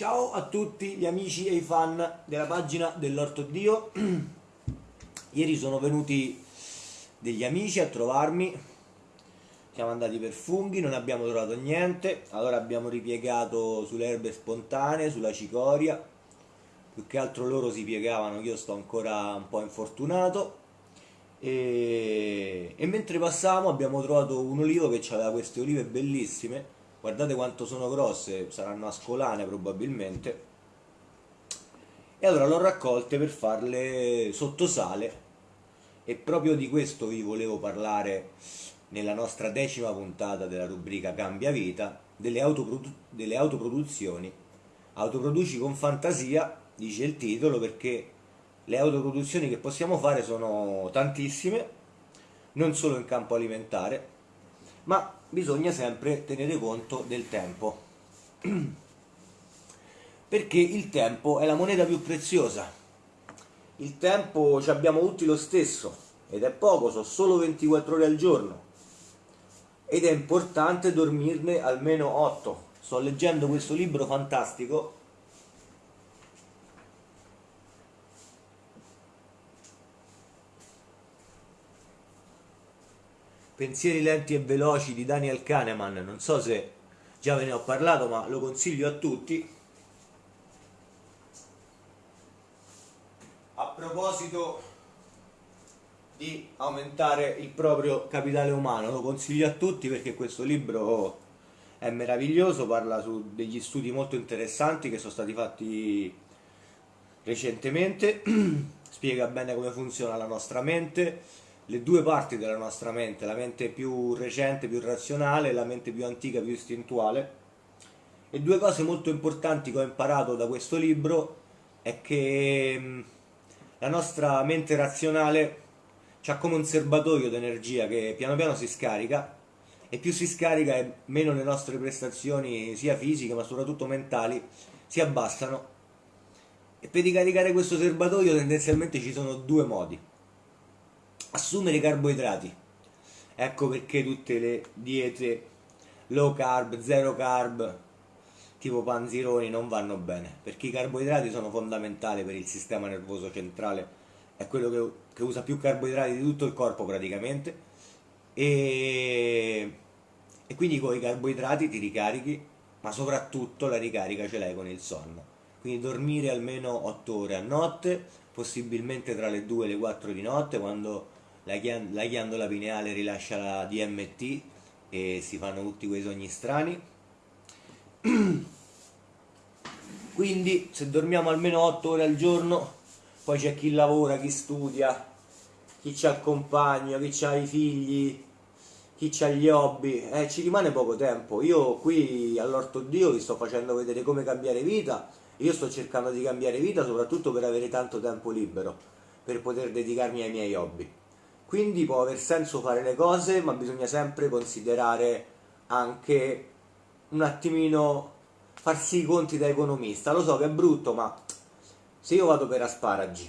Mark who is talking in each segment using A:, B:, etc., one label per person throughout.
A: Ciao a tutti gli amici e i fan della pagina dell'Orto Dio. Ieri sono venuti degli amici a trovarmi. Siamo andati per funghi, non abbiamo trovato niente. Allora abbiamo ripiegato sulle erbe spontanee, sulla cicoria. Più che altro loro si piegavano, io sto ancora un po' infortunato. E, e mentre passavamo abbiamo trovato un olivo che aveva queste olive bellissime guardate quanto sono grosse, saranno ascolane probabilmente, e allora l'ho raccolte per farle sotto sale e proprio di questo vi volevo parlare nella nostra decima puntata della rubrica Cambia Vita, delle, autoprodu- delle autoproduzioni. Autoproduci con fantasia, dice il titolo, perché le autoproduzioni che possiamo fare sono tantissime, non solo in campo alimentare, ma bisogna sempre tenere conto del tempo. Perché il tempo è la moneta più preziosa. Il tempo ci abbiamo tutti lo stesso ed è poco, sono solo 24 ore al giorno. Ed è importante dormirne almeno 8 sto leggendo questo libro fantastico Pensieri lenti e veloci di Daniel Kahneman, non so se già ve ne ho parlato, ma lo consiglio a tutti. A proposito di aumentare il proprio capitale umano, lo consiglio a tutti perché questo libro è meraviglioso, parla su degli studi molto interessanti che sono stati fatti recentemente, spiega bene come funziona la nostra mente le due parti della nostra mente, la mente più recente, più razionale, e la mente più antica, più istintuale. E due cose molto importanti che ho imparato da questo libro è che mm, la nostra mente razionale ha come un serbatoio di energia che piano piano si scarica e più si scarica e meno le nostre prestazioni sia fisiche ma soprattutto mentali si abbassano e per ricaricare questo serbatoio tendenzialmente ci sono due modi assumere carboidrati. Ecco perché tutte le diete low carb, zero carb tipo panzironi non vanno bene. Perché i carboidrati sono fondamentali per il sistema nervoso centrale. È quello che, che usa più carboidrati di tutto il corpo praticamente. E, e quindi con i carboidrati ti ricarichi ma soprattutto la ricarica ce l'hai con il sonno. Quindi dormire almeno 8 ore a notte possibilmente tra le 2 e le 4 di notte quando la, ghiand- la ghiandola pineale rilascia la DMT e si fanno tutti quei sogni strani. Quindi se dormiamo almeno 8 ore al giorno, poi c'è chi lavora, chi studia, chi ha il compagno, chi ha i figli, chi ha gli hobby, eh, ci rimane poco tempo. Io qui all'Orto Dio vi sto facendo vedere come cambiare vita, io sto cercando di cambiare vita soprattutto per avere tanto tempo libero, per poter dedicarmi ai miei hobby. Quindi può aver senso fare le cose, ma bisogna sempre considerare anche un attimino farsi i conti da economista. Lo so che è brutto, ma se io vado per asparagi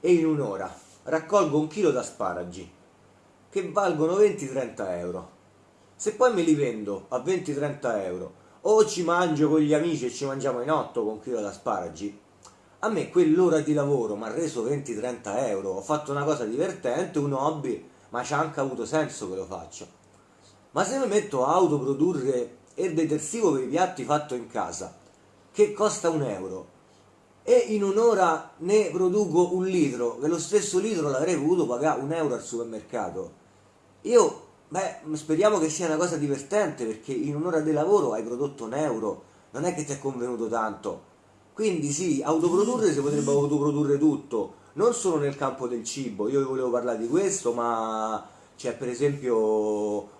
A: e in un'ora raccolgo un chilo di asparagi che valgono 20-30 euro, se poi me li vendo a 20-30 euro o ci mangio con gli amici e ci mangiamo in otto con un chilo di asparagi, a me quell'ora di lavoro mi ha reso 20-30 euro, ho fatto una cosa divertente, un hobby, ma c'ha anche avuto senso che lo faccio. Ma se mi metto a autoprodurre il detersivo per i piatti fatto in casa, che costa un euro, e in un'ora ne produco un litro, che lo stesso litro l'avrei potuto pagare un euro al supermercato, io, beh, speriamo che sia una cosa divertente, perché in un'ora di lavoro hai prodotto un euro, non è che ti è convenuto tanto quindi sì, autoprodurre si potrebbe autoprodurre tutto, non solo nel campo del cibo, io vi volevo parlare di questo, ma c'è per esempio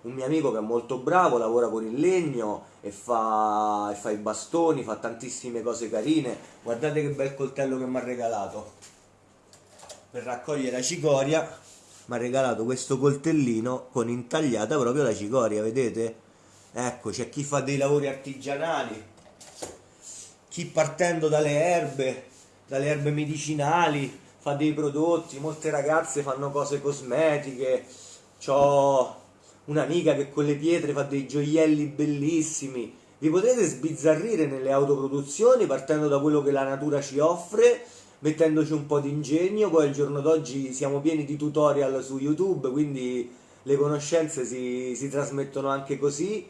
A: un mio amico che è molto bravo, lavora con il legno e fa, e fa i bastoni, fa tantissime cose carine. Guardate che bel coltello che mi ha regalato. Per raccogliere la cicoria mi ha regalato questo coltellino con intagliata proprio la cicoria, vedete? Ecco, c'è chi fa dei lavori artigianali chi partendo dalle erbe, dalle erbe medicinali, fa dei prodotti, molte ragazze fanno cose cosmetiche, ho un'amica che con le pietre fa dei gioielli bellissimi, vi potrete sbizzarrire nelle autoproduzioni partendo da quello che la natura ci offre, mettendoci un po' di ingegno, poi al giorno d'oggi siamo pieni di tutorial su YouTube, quindi le conoscenze si, si trasmettono anche così,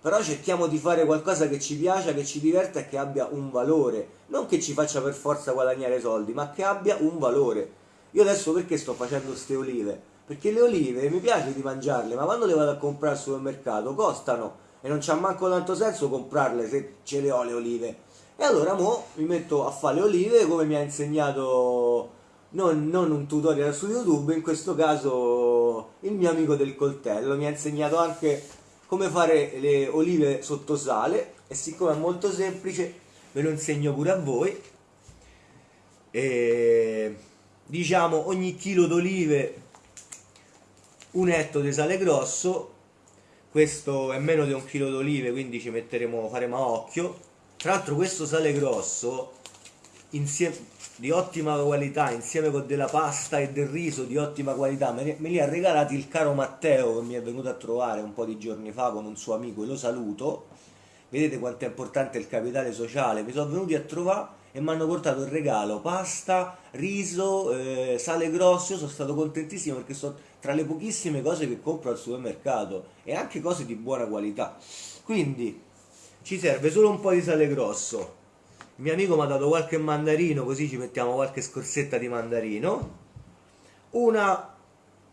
A: però cerchiamo di fare qualcosa che ci piaccia, che ci diverta e che abbia un valore, non che ci faccia per forza guadagnare soldi, ma che abbia un valore. Io adesso perché sto facendo queste olive? Perché le olive mi piace di mangiarle, ma quando le vado a comprare al supermercato costano e non c'ha manco tanto senso comprarle se ce le ho le olive. E allora mo mi metto a fare le olive come mi ha insegnato non, non, un tutorial su YouTube, in questo caso il mio amico del coltello mi ha insegnato anche come fare le olive sotto sale e siccome è molto semplice ve lo insegno pure a voi. E, diciamo ogni chilo d'olive un etto di sale grosso questo è meno di un chilo d'olive quindi ci metteremo faremo a occhio tra l'altro questo sale grosso insieme, di ottima qualità insieme con della pasta e del riso di ottima qualità me, li ha regalati il caro Matteo che mi è venuto a trovare un po' di giorni fa con un suo amico e lo saluto vedete quanto è importante il capitale sociale mi sono venuti a trovare e mi hanno portato il regalo pasta, riso, eh, sale grosso io sono stato contentissimo perché sono tra le pochissime cose che compro al supermercato e anche cose di buona qualità. Quindi ci serve solo un po' di sale grosso. Il mio amico mi ha dato qualche mandarino, così ci mettiamo qualche scorsetta di mandarino. Una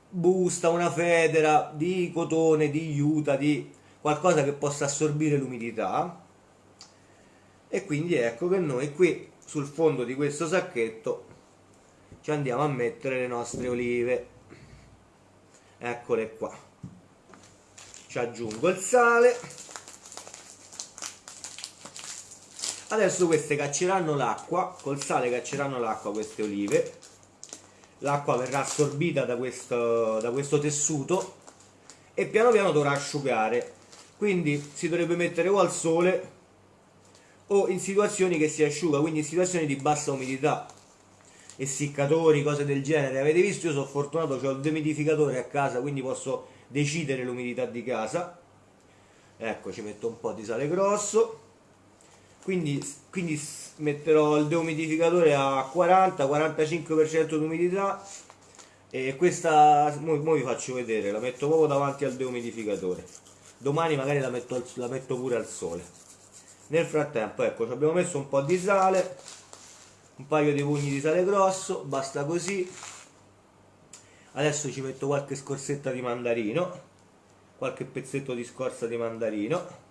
A: busta, una federa di cotone, di juta, di qualcosa che possa assorbire l'umidità. E quindi ecco che noi qui sul fondo di questo sacchetto ci andiamo a mettere le nostre olive eccole qua ci aggiungo il sale adesso queste cacceranno l'acqua col sale cacceranno l'acqua queste olive l'acqua verrà assorbita da questo, da questo tessuto e piano piano dovrà asciugare quindi si dovrebbe mettere o al sole o in situazioni che si asciuga quindi in situazioni di bassa umidità essiccatori, cose del genere. Avete visto, io sono fortunato, ho il dehumidificatore a casa, quindi posso decidere l'umidità di casa. Ecco, ci metto un po' di sale grosso. Quindi, quindi metterò il dehumidificatore a 40-45% di umidità e questa, ora vi faccio vedere, la metto proprio davanti al dehumidificatore. Domani magari la metto, la metto pure al sole. Nel frattempo, ecco, ci abbiamo messo un po' di sale, un paio di pugni di sale grosso basta così adesso ci metto qualche scorsetta di mandarino qualche pezzetto di scorza di mandarino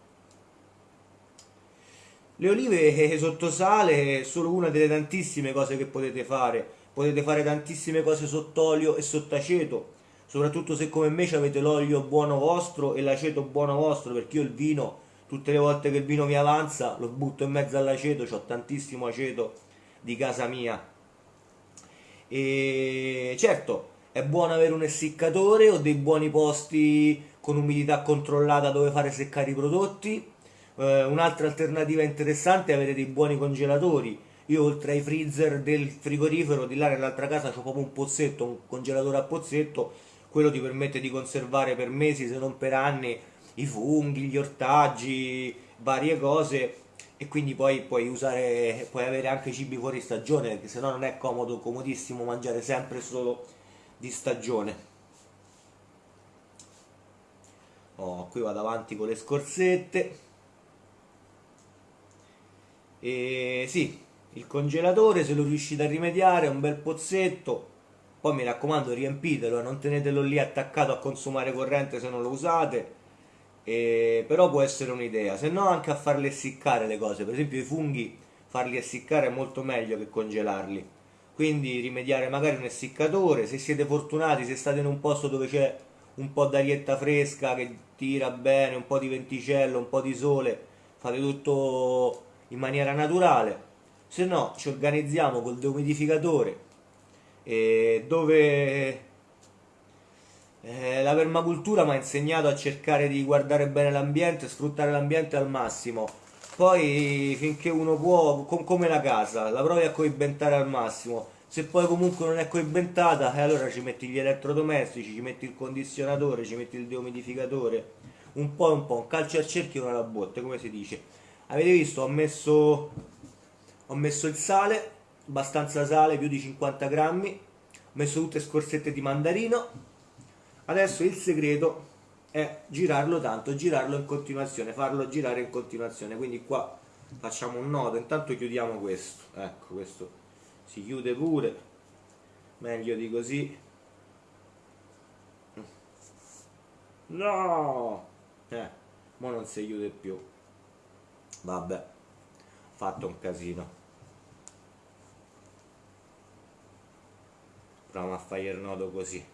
A: le olive sotto sale è solo una delle tantissime cose che potete fare potete fare tantissime cose sott'olio e sott'aceto soprattutto se come me avete l'olio buono vostro e l'aceto buono vostro perché io il vino tutte le volte che il vino mi avanza lo butto in mezzo all'aceto ho tantissimo aceto di casa mia. E certo, è buono avere un essiccatore o dei buoni posti con umidità controllata dove fare seccare i prodotti. Eh, un'altra alternativa interessante è avere dei buoni congelatori. Io oltre ai freezer del frigorifero di là nell'altra casa ho proprio un pozzetto, un congelatore a pozzetto, quello ti permette di conservare per mesi se non per anni i funghi, gli ortaggi, varie cose. E quindi poi puoi usare puoi avere anche cibi fuori stagione perché se no non è comodo comodissimo mangiare sempre solo di stagione. Oh, qui vado avanti con le scorzette e sì il congelatore se lo riuscite a rimediare un bel pozzetto. Poi mi raccomando riempitelo non tenetelo lì attaccato a consumare corrente se non lo usate. E, però può essere un'idea, se no anche a farle essiccare le cose, per esempio i funghi farli essiccare è molto meglio che congelarli, quindi rimediare magari un essiccatore, se siete fortunati, se state in un posto dove c'è un po' d'arietta fresca che tira bene, un po' di venticello, un po' di sole, fate tutto in maniera naturale, se no ci organizziamo col deumidificatore dove eh, la permacultura mi ha insegnato a cercare di guardare bene l'ambiente, sfruttare l'ambiente al massimo. Poi finché uno può, com- come la casa, la provi a coibentare al massimo. Se poi comunque non è coibentata, eh, allora ci metti gli elettrodomestici, ci metti il condizionatore, ci metti il deumidificatore, un po' un po', un calcio al cerchio e una alla botte, come si dice. Avete visto, ho messo, ho messo il sale, abbastanza sale, più di 50 grammi, ho messo tutte scorsette di mandarino. Adesso il segreto è girarlo tanto, girarlo in continuazione, farlo girare in continuazione. Quindi qua facciamo un nodo, intanto chiudiamo questo, ecco questo si chiude pure, meglio di così. No! Eh, ma non si chiude più. Vabbè, fatto un casino. Proviamo a fare il nodo così.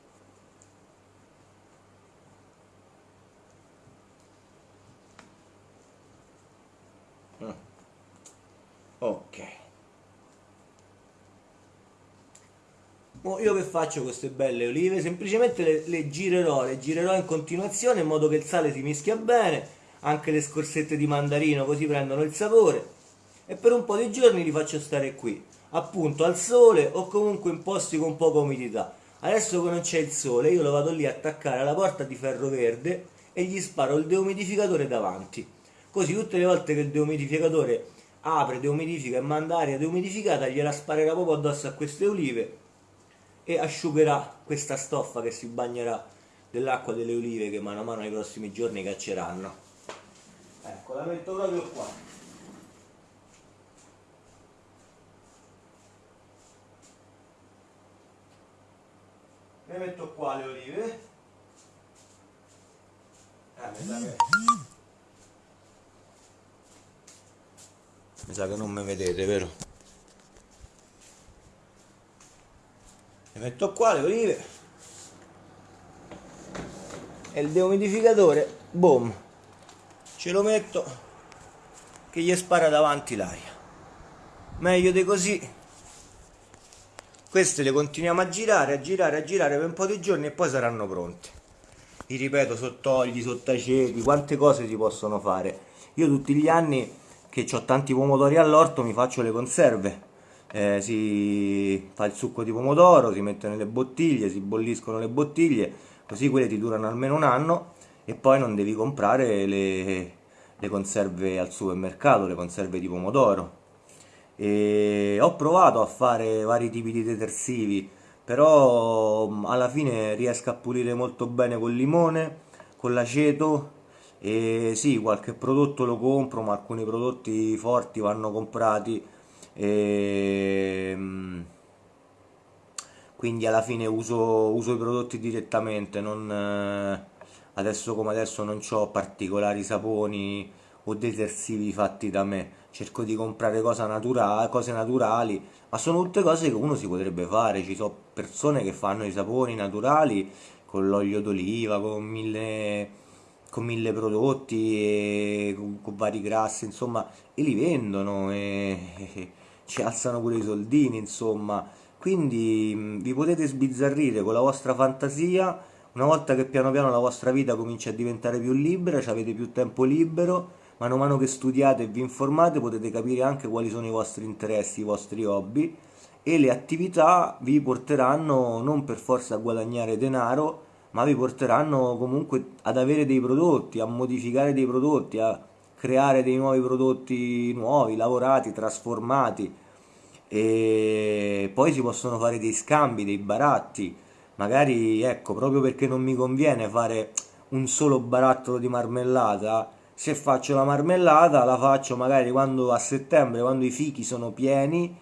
A: Mm. Ok. io che faccio queste belle olive? Semplicemente le, le, girerò, le girerò in continuazione in modo che il sale si mischia bene, anche le scorsette di mandarino così prendono il sapore e per un po' di giorni li faccio stare qui, appunto al sole o comunque in posti con poca umidità. Adesso che non c'è il sole io lo vado lì a attaccare alla porta di ferro verde e gli sparo il deumidificatore davanti. Così tutte le volte che il deumidificatore apre, deumidifica e manda aria deumidificata gliela sparerà proprio addosso a queste olive e asciugherà questa stoffa che si bagnerà dell'acqua delle olive che mano a mano nei prossimi giorni cacceranno. Ecco, la metto proprio qua. Le metto qua le olive. Eh, mi sa che... Mi sa che non mi vedete, vero? le metto qua le olive e il deumidificatore boom ce lo metto che gli spara davanti l'aria. Meglio di così. Queste le continuiamo a girare a girare a girare per un po' di giorni e poi saranno pronte. Vi ripeto sottogli sottaceti quante cose si possono fare. Io tutti gli anni che ho tanti pomodori all'orto mi faccio le conserve. Eh, si fa il succo di pomodoro, si mette nelle bottiglie, si bolliscono le bottiglie, così quelle ti durano almeno un anno e poi non devi comprare le, le conserve al supermercato, le conserve di pomodoro. E ho provato a fare vari tipi di detersivi, però mm, alla fine riesco a pulire molto bene col limone, con l'aceto e sì, qualche prodotto lo compro, ma alcuni prodotti forti vanno comprati e, ehm, quindi alla fine uso, uso, i prodotti direttamente non, eh, adesso come adesso non ho particolari saponi o detersivi fatti da me cerco di comprare cose naturali, cose naturali ma sono tutte cose che uno si potrebbe fare ci sono persone che fanno i saponi naturali con l'olio d'oliva con mille con mille prodotti con, con, vari grassi insomma e li vendono e, ci alzano pure i soldini, insomma. Quindi vi potete sbizzarrire con la vostra fantasia, una volta che piano piano la vostra vita comincia a diventare più libera, avete più tempo libero, mano a mano che studiate e vi informate potete capire anche quali sono i vostri interessi, i vostri hobby e le attività vi porteranno non per forza a guadagnare denaro, ma vi porteranno comunque ad avere dei prodotti, a modificare dei prodotti, a creare dei nuovi prodotti nuovi, lavorati, trasformati. E poi si possono fare dei scambi, dei baratti, magari ecco, proprio perché non mi conviene fare un solo barattolo di marmellata, se faccio la marmellata la faccio magari quando a settembre, quando i fichi sono pieni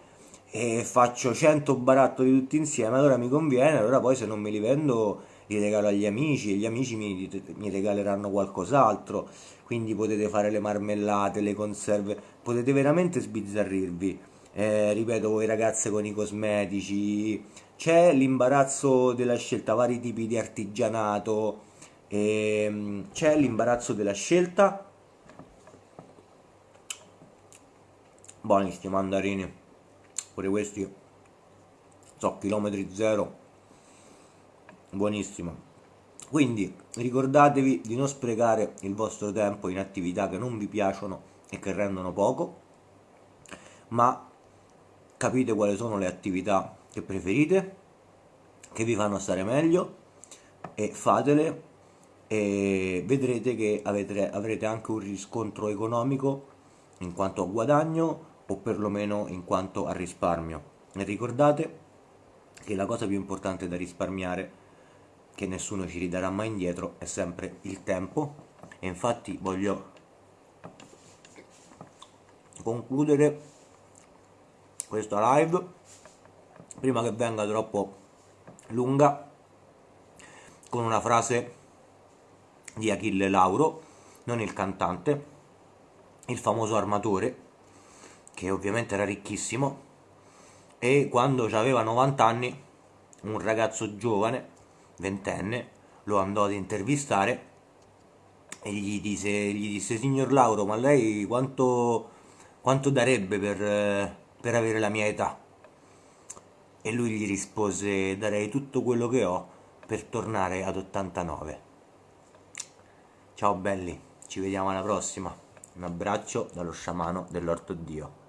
A: e faccio 100 barattoli tutti insieme, allora mi conviene, allora poi se non me li vendo li regalo agli amici e gli amici mi, mi regaleranno qualcos'altro quindi potete fare le marmellate, le conserve, potete veramente sbizzarrirvi. Eh, ripeto, voi ragazze con i cosmetici, c'è l'imbarazzo della scelta, vari tipi di artigianato, ehm, c'è l'imbarazzo della scelta. Buoni sti mandarini, pure questi so chilometri zero, buonissimo. Quindi ricordatevi di non sprecare il vostro tempo in attività che non vi piacciono e che rendono poco, ma capite quali sono le attività che preferite, che vi fanno stare meglio e fatele e vedrete che avete, avrete anche un riscontro economico in quanto a guadagno o perlomeno in quanto a risparmio. E ricordate che la cosa più importante da risparmiare, che nessuno ci ridarà mai indietro, è sempre il tempo. E infatti voglio concludere questa live prima che venga troppo lunga con una frase di Achille Lauro, non il cantante, il famoso armatore, che ovviamente era ricchissimo, e quando aveva 90 anni un ragazzo giovane, ventenne, lo andò ad intervistare e gli disse, gli disse signor Lauro, ma lei quanto, quanto darebbe per, per avere la mia età? E lui gli rispose, darei tutto quello che ho per tornare ad 89. Ciao belli, ci vediamo alla prossima. Un abbraccio dallo sciamano dell'orto Dio.